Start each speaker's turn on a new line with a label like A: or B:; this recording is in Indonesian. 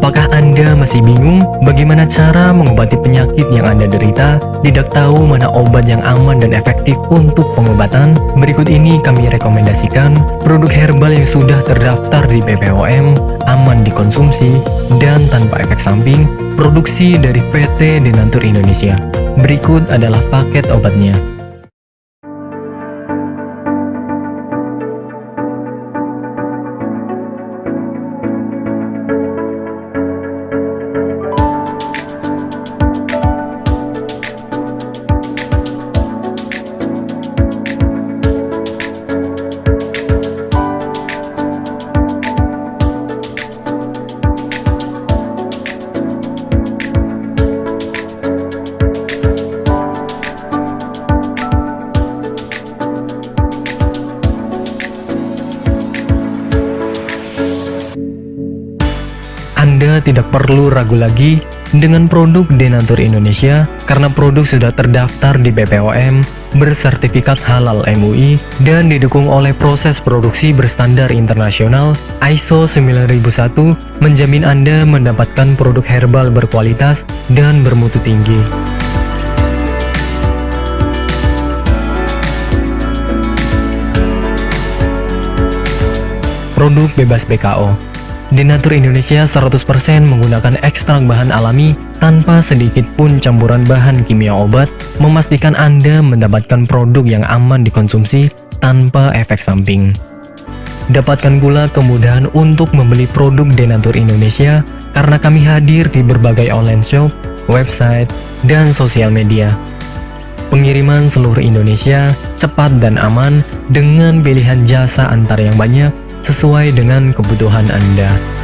A: Apakah Anda masih bingung bagaimana cara mengobati penyakit yang Anda derita? Tidak tahu mana obat yang aman dan efektif untuk pengobatan? Berikut ini kami rekomendasikan produk herbal yang sudah terdaftar di BPOM, aman dikonsumsi, dan tanpa efek samping, produksi dari PT Denatur Indonesia. Berikut adalah paket obatnya. Anda tidak perlu ragu lagi dengan produk Denatur Indonesia karena produk sudah terdaftar di BPOM, bersertifikat halal MUI, dan didukung oleh proses produksi berstandar internasional ISO 9001 menjamin Anda mendapatkan produk herbal berkualitas dan bermutu tinggi. Produk bebas BKO Denatur Indonesia 100% menggunakan ekstrak bahan alami tanpa sedikit pun campuran bahan kimia obat, memastikan Anda mendapatkan produk yang aman dikonsumsi tanpa efek samping. Dapatkan pula kemudahan untuk membeli produk Denatur Indonesia karena kami hadir di berbagai online shop, website, dan sosial media. Pengiriman seluruh Indonesia cepat dan aman dengan pilihan jasa antar yang banyak sesuai dengan kebutuhan Anda.